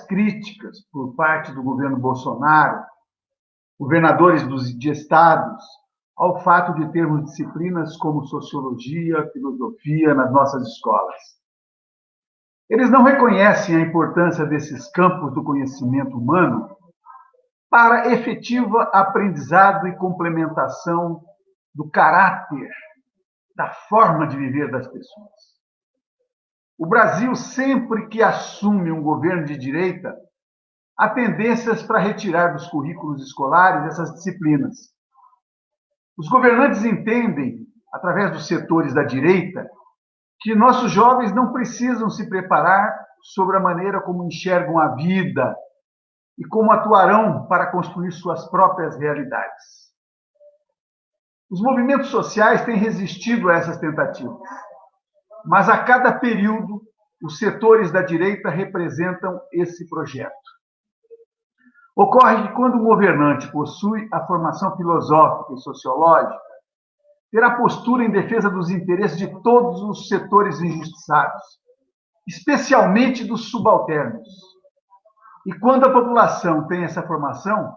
críticas por parte do governo Bolsonaro, governadores dos, de estados, ao fato de termos disciplinas como sociologia, filosofia nas nossas escolas. Eles não reconhecem a importância desses campos do conhecimento humano para efetiva aprendizado e complementação do caráter, da forma de viver das pessoas. O Brasil, sempre que assume um governo de direita, há tendências para retirar dos currículos escolares essas disciplinas. Os governantes entendem, através dos setores da direita, que nossos jovens não precisam se preparar sobre a maneira como enxergam a vida e como atuarão para construir suas próprias realidades. Os movimentos sociais têm resistido a essas tentativas, mas a cada período os setores da direita representam esse projeto. Ocorre que quando o governante possui a formação filosófica e sociológica, terá postura em defesa dos interesses de todos os setores injustiçados, especialmente dos subalternos. E quando a população tem essa formação,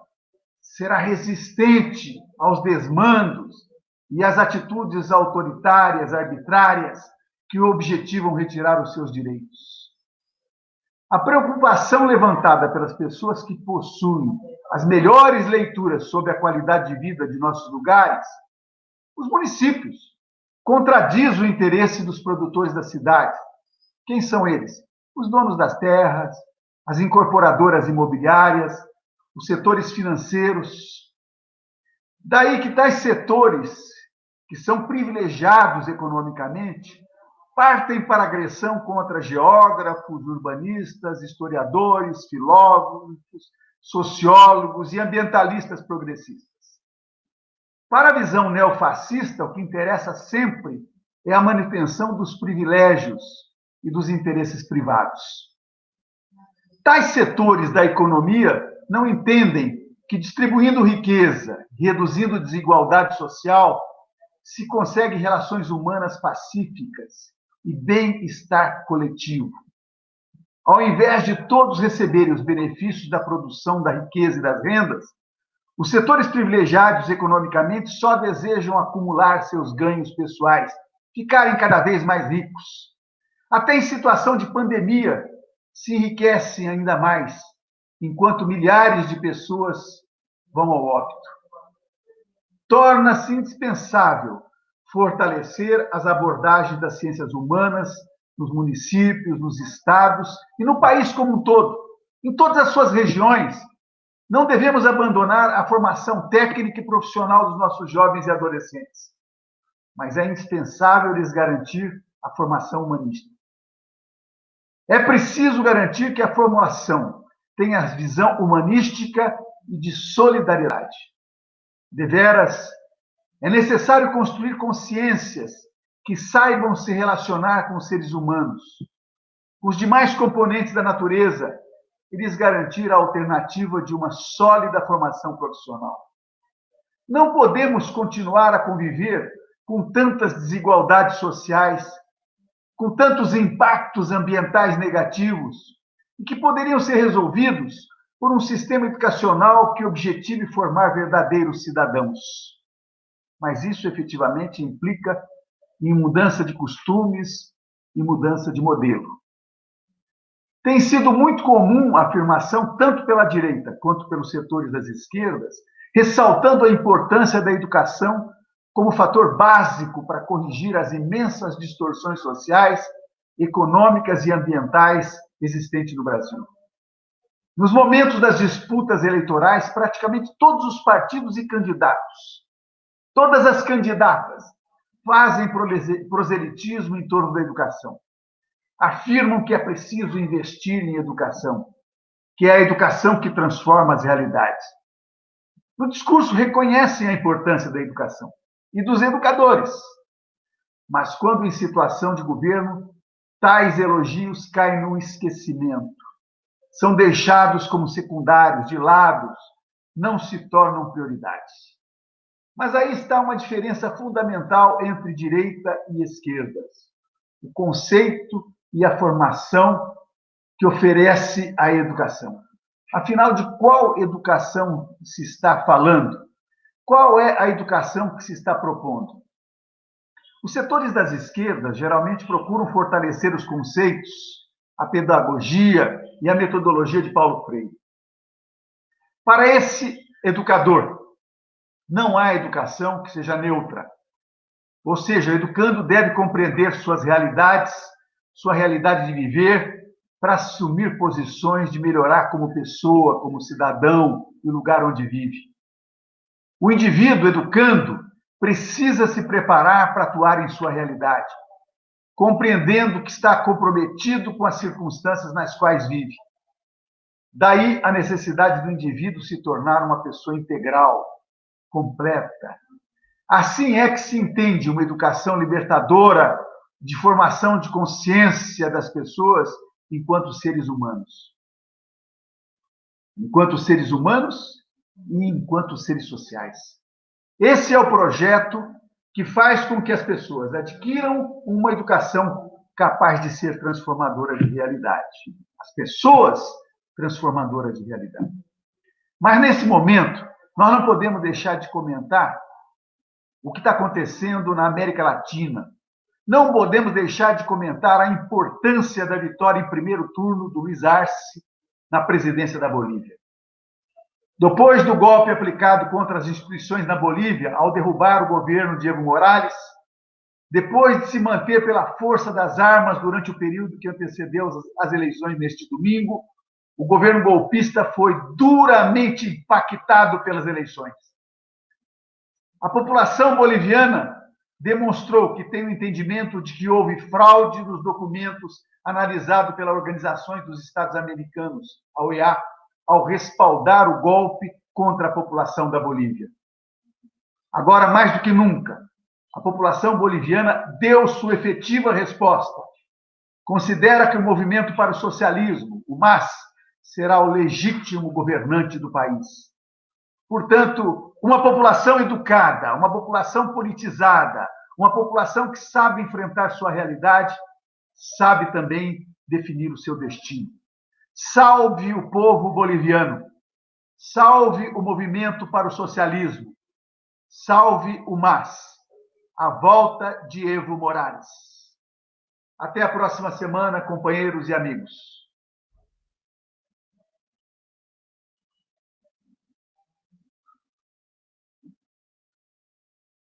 será resistente aos desmandos e às atitudes autoritárias, arbitrárias, que objetivam retirar os seus direitos. A preocupação levantada pelas pessoas que possuem as melhores leituras sobre a qualidade de vida de nossos lugares, os municípios, contradiz o interesse dos produtores da cidade. Quem são eles? Os donos das terras, as incorporadoras imobiliárias, os setores financeiros. Daí que tais setores, que são privilegiados economicamente, partem para agressão contra geógrafos, urbanistas, historiadores, filósofos, sociólogos e ambientalistas progressistas. Para a visão neofascista, o que interessa sempre é a manutenção dos privilégios e dos interesses privados. Tais setores da economia não entendem que distribuindo riqueza, reduzindo desigualdade social, se consegue relações humanas pacíficas e bem-estar coletivo. Ao invés de todos receberem os benefícios da produção da riqueza e das rendas, os setores privilegiados economicamente só desejam acumular seus ganhos pessoais, ficarem cada vez mais ricos. Até em situação de pandemia, se enriquecem ainda mais, enquanto milhares de pessoas vão ao óbito. Torna-se indispensável fortalecer as abordagens das ciências humanas nos municípios, nos estados e no país como um todo, em todas as suas regiões. Não devemos abandonar a formação técnica e profissional dos nossos jovens e adolescentes, mas é indispensável lhes garantir a formação humanística. É preciso garantir que a formação tenha visão humanística e de solidariedade. Deveras é necessário construir consciências que saibam se relacionar com os seres humanos, os demais componentes da natureza e lhes garantir a alternativa de uma sólida formação profissional. Não podemos continuar a conviver com tantas desigualdades sociais, com tantos impactos ambientais negativos, e que poderiam ser resolvidos por um sistema educacional que objetive formar verdadeiros cidadãos mas isso efetivamente implica em mudança de costumes e mudança de modelo. Tem sido muito comum a afirmação, tanto pela direita quanto pelos setores das esquerdas, ressaltando a importância da educação como fator básico para corrigir as imensas distorções sociais, econômicas e ambientais existentes no Brasil. Nos momentos das disputas eleitorais, praticamente todos os partidos e candidatos Todas as candidatas fazem proselitismo em torno da educação. Afirmam que é preciso investir em educação, que é a educação que transforma as realidades. No discurso, reconhecem a importância da educação e dos educadores. Mas, quando em situação de governo, tais elogios caem no esquecimento. São deixados como secundários, de lado, não se tornam prioridades. Mas aí está uma diferença fundamental entre direita e esquerda: o conceito e a formação que oferece a educação. Afinal, de qual educação se está falando? Qual é a educação que se está propondo? Os setores das esquerdas geralmente procuram fortalecer os conceitos, a pedagogia e a metodologia de Paulo Freire. Para esse educador, não há educação que seja neutra. Ou seja, o educando deve compreender suas realidades, sua realidade de viver, para assumir posições de melhorar como pessoa, como cidadão, no lugar onde vive. O indivíduo educando precisa se preparar para atuar em sua realidade, compreendendo que está comprometido com as circunstâncias nas quais vive. Daí a necessidade do indivíduo se tornar uma pessoa integral, completa. Assim é que se entende uma educação libertadora de formação de consciência das pessoas enquanto seres humanos. Enquanto seres humanos e enquanto seres sociais. Esse é o projeto que faz com que as pessoas adquiram uma educação capaz de ser transformadora de realidade. As pessoas transformadoras de realidade. Mas nesse momento, nós não podemos deixar de comentar o que está acontecendo na América Latina. Não podemos deixar de comentar a importância da vitória em primeiro turno do Luiz Arce na presidência da Bolívia. Depois do golpe aplicado contra as instituições na Bolívia, ao derrubar o governo de Evo Morales, depois de se manter pela força das armas durante o período que antecedeu as eleições neste domingo, o governo golpista foi duramente impactado pelas eleições. A população boliviana demonstrou que tem o entendimento de que houve fraude nos documentos analisados pela Organização dos Estados Americanos, a OEA, ao respaldar o golpe contra a população da Bolívia. Agora, mais do que nunca, a população boliviana deu sua efetiva resposta. Considera que o movimento para o socialismo, o MAS, será o legítimo governante do país. Portanto, uma população educada, uma população politizada, uma população que sabe enfrentar sua realidade, sabe também definir o seu destino. Salve o povo boliviano. Salve o movimento para o socialismo. Salve o MAS. A volta de Evo Morales. Até a próxima semana, companheiros e amigos.